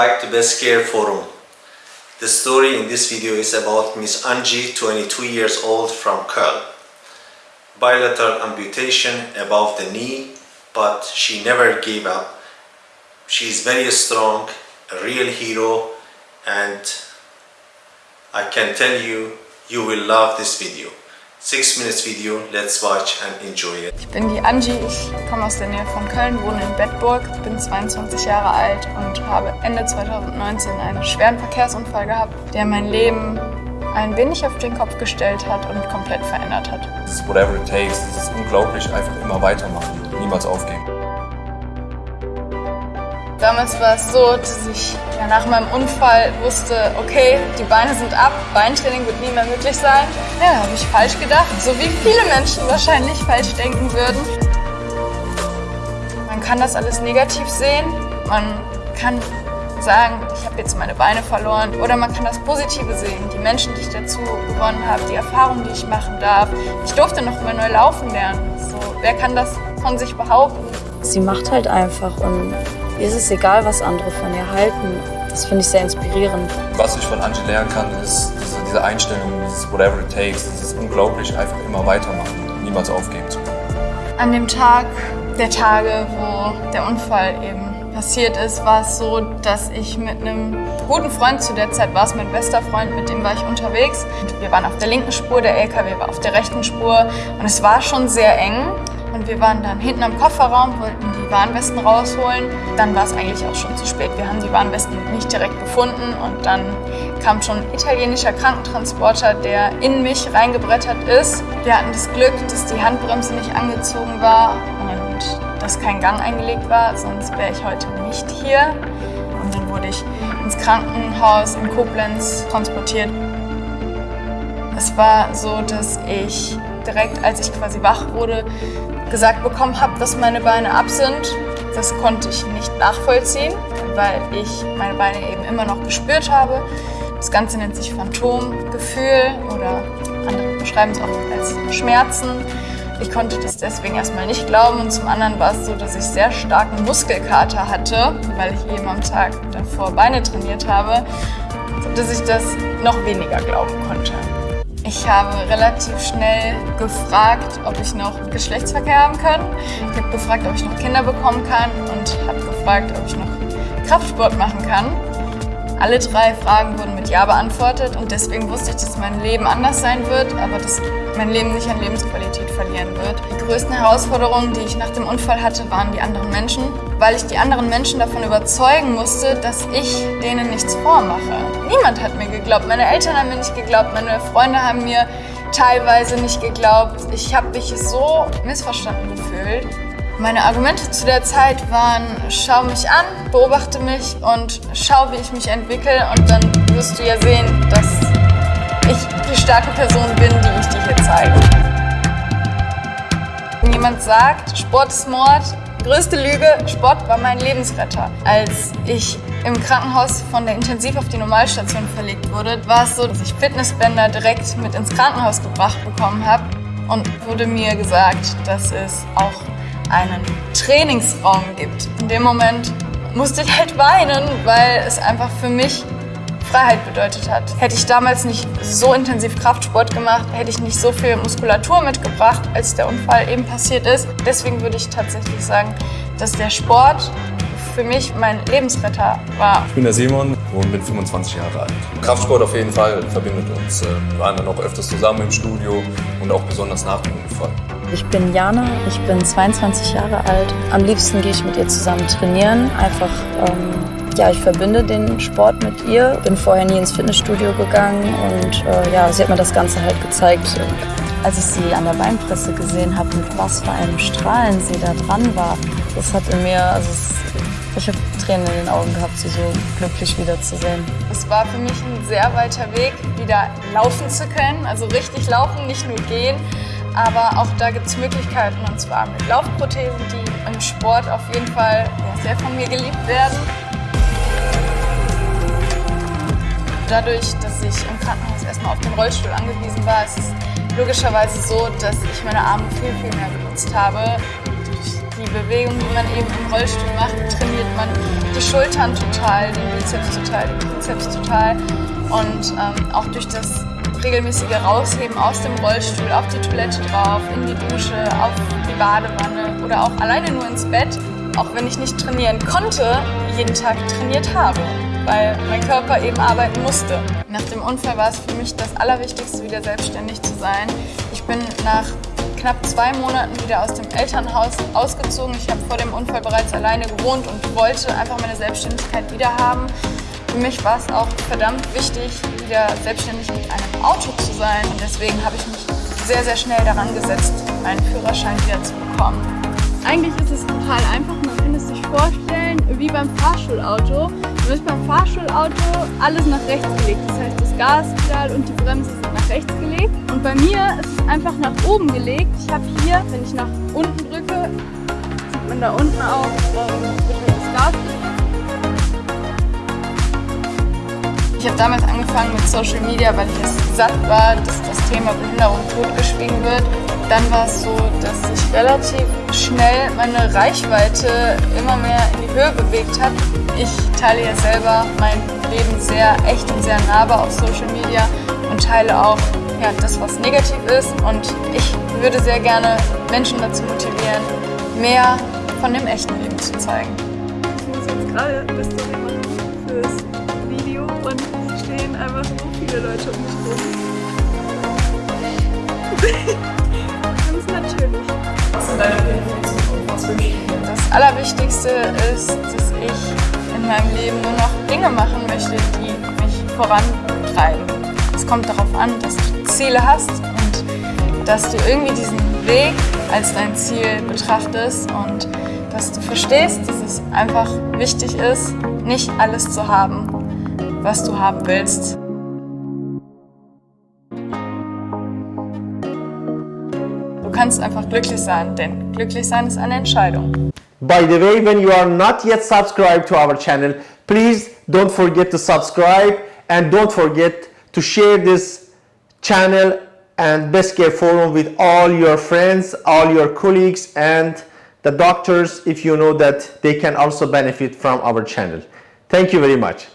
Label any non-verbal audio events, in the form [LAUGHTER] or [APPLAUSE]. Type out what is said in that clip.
back to Best Care Forum. The story in this video is about Miss Angie, 22 years old from Köln. Bilateral amputation above the knee, but she never gave up. She is very strong, a real hero, and I can tell you, you will love this video. Six minutes video, let's watch and enjoy it. Ich bin die Angie, ich komme aus der Nähe von Köln, wohne in Bedburg, bin 22 Jahre alt und habe Ende 2019 einen schweren Verkehrsunfall gehabt, der mein Leben ein wenig auf den Kopf gestellt hat und komplett verändert hat. Dieses whatever it takes, dieses unglaublich einfach immer weitermachen, niemals aufgeben. Damals war es so, dass ich ja, nach meinem Unfall wusste, okay, die Beine sind ab, Beintraining wird nie mehr möglich sein. Ja, habe ich falsch gedacht, so wie viele Menschen wahrscheinlich falsch denken würden. Man kann das alles negativ sehen, man kann sagen, ich habe jetzt meine Beine verloren. Oder man kann das Positive sehen, die Menschen, die ich dazu gewonnen habe, die Erfahrungen, die ich machen darf. Ich durfte noch mal neu laufen lernen. So, wer kann das von sich behaupten? Sie macht halt einfach und Ihr ist es egal, was andere von ihr halten. Das finde ich sehr inspirierend. Was ich von Angie lernen kann, ist diese, diese Einstellung, dieses whatever it takes, dieses unglaublich einfach immer weitermachen, niemals aufgeben zu können. An dem Tag der Tage, wo der Unfall eben passiert ist, war es so, dass ich mit einem guten Freund, zu der Zeit war es mein bester Freund, mit dem war ich unterwegs. Wir waren auf der linken Spur, der LKW war auf der rechten Spur und es war schon sehr eng. Und wir waren dann hinten am Kofferraum, wollten die Warnwesten rausholen. Dann war es eigentlich auch schon zu spät. Wir haben die Warnwesten nicht direkt gefunden und dann kam schon ein italienischer Krankentransporter, der in mich reingebrettert ist. Wir hatten das Glück, dass die Handbremse nicht angezogen war und dass kein Gang eingelegt war, sonst wäre ich heute nicht hier. Und dann wurde ich ins Krankenhaus in Koblenz transportiert. Es war so, dass ich direkt, als ich quasi wach wurde, gesagt bekommen habe, dass meine Beine ab sind. Das konnte ich nicht nachvollziehen, weil ich meine Beine eben immer noch gespürt habe. Das Ganze nennt sich Phantomgefühl oder andere beschreiben es auch als Schmerzen. Ich konnte das deswegen erstmal nicht glauben und zum anderen war es so, dass ich sehr starken Muskelkater hatte, weil ich eben am Tag davor Beine trainiert habe, dass ich das noch weniger glauben konnte. Ich habe relativ schnell gefragt, ob ich noch Geschlechtsverkehr haben kann. Ich habe gefragt, ob ich noch Kinder bekommen kann und habe gefragt, ob ich noch Kraftsport machen kann. Alle drei Fragen wurden mit Ja beantwortet und deswegen wusste ich, dass mein Leben anders sein wird, aber dass mein Leben nicht an Lebensqualität verlieren wird. Die größten Herausforderungen, die ich nach dem Unfall hatte, waren die anderen Menschen, weil ich die anderen Menschen davon überzeugen musste, dass ich denen nichts vormache. Niemand hat mir geglaubt, meine Eltern haben mir nicht geglaubt, meine Freunde haben mir teilweise nicht geglaubt. Ich habe mich so missverstanden gefühlt. Meine Argumente zu der Zeit waren, schau mich an, beobachte mich und schau, wie ich mich entwickle und dann wirst du ja sehen, dass ich die starke Person bin, die ich dir hier zeige. Wenn jemand sagt, Sport ist Mord, größte Lüge, Sport war mein Lebensretter. Als ich im Krankenhaus von der Intensiv auf die Normalstation verlegt wurde, war es so, dass ich Fitnessbänder direkt mit ins Krankenhaus gebracht bekommen habe und wurde mir gesagt, dass es auch einen Trainingsraum gibt. In dem Moment musste ich halt weinen, weil es einfach für mich Freiheit bedeutet hat. Hätte ich damals nicht so intensiv Kraftsport gemacht, hätte ich nicht so viel Muskulatur mitgebracht, als der Unfall eben passiert ist. Deswegen würde ich tatsächlich sagen, dass der Sport für mich mein Lebensretter war. Ich bin der Simon und bin 25 Jahre alt. Kraftsport auf jeden Fall verbindet uns. Wir waren dann auch öfters zusammen im Studio und auch besonders nach dem Unfall. Ich bin Jana, ich bin 22 Jahre alt. Am liebsten gehe ich mit ihr zusammen trainieren. Einfach, ähm, ja, ich verbinde den Sport mit ihr. Bin vorher nie ins Fitnessstudio gegangen und äh, ja, sie hat mir das Ganze halt gezeigt. Als ich sie an der Beinpresse gesehen habe, mit was für einem Strahlen sie da dran war, das hat in mir, also es, ich habe Tränen in den Augen gehabt, sie so glücklich wiederzusehen. Es war für mich ein sehr weiter Weg, wieder laufen zu können, also richtig laufen, nicht nur gehen. Aber auch da gibt es Möglichkeiten und zwar mit Laufprothesen, die im Sport auf jeden Fall sehr von mir geliebt werden. Dadurch, dass ich im Krankenhaus erstmal auf den Rollstuhl angewiesen war, ist es logischerweise so, dass ich meine Arme viel, viel mehr benutzt habe. Durch die Bewegung, die man eben im Rollstuhl macht, trainiert man die Schultern total, den Bizeps total, den Trizeps total. Und ähm, auch durch das regelmäßige Rausheben aus dem Rollstuhl, auf die Toilette drauf, in die Dusche, auf die Badewanne oder auch alleine nur ins Bett, auch wenn ich nicht trainieren konnte, jeden Tag trainiert habe, weil mein Körper eben arbeiten musste. Nach dem Unfall war es für mich das Allerwichtigste, wieder selbstständig zu sein. Ich bin nach knapp zwei Monaten wieder aus dem Elternhaus ausgezogen. Ich habe vor dem Unfall bereits alleine gewohnt und wollte einfach meine Selbstständigkeit wieder haben. Für mich war es auch verdammt wichtig, wieder selbstständig mit einem Auto zu sein. Und deswegen habe ich mich sehr, sehr schnell daran gesetzt, meinen Führerschein wieder zu bekommen. Eigentlich ist es total einfach, man kann es sich vorstellen wie beim Fahrschulauto. Nur ist beim Fahrschulauto alles nach rechts gelegt. Das heißt, das Gaspedal und die Bremse sind nach rechts gelegt. Und bei mir ist es einfach nach oben gelegt. Ich habe hier, wenn ich nach unten drücke, sieht man da unten auch, wird halt das Gas Ich habe damals angefangen mit Social Media, weil ich es satt war, dass das Thema Behinderung totgeschwiegen wird. Dann war es so, dass sich relativ schnell meine Reichweite immer mehr in die Höhe bewegt hat. Ich teile ja selber mein Leben sehr echt und sehr nahbar auf Social Media und teile auch ja, das, was negativ ist. Und ich würde sehr gerne Menschen dazu motivieren, mehr von dem echten Leben zu zeigen. Ich muss jetzt gerade Story machen fürs und es stehen einfach so viele Leute um mich rum. [LAUGHS] Ganz natürlich. Was sind deine Pläne? Das Allerwichtigste ist, dass ich in meinem Leben nur noch Dinge machen möchte, die mich vorantreiben. Es kommt darauf an, dass du Ziele hast und dass du irgendwie diesen Weg als dein Ziel betrachtest und dass du verstehst, dass es einfach wichtig ist, nicht alles zu haben, was du haben willst. Du kannst einfach glücklich sein, denn glücklich sein ist eine Entscheidung. By the way, when you are not yet subscribed to our channel, please don't forget to subscribe and don't forget to share this channel and Best Care Forum with all your friends, all your colleagues and the doctors if you know that they can also benefit from our channel. Thank you very much.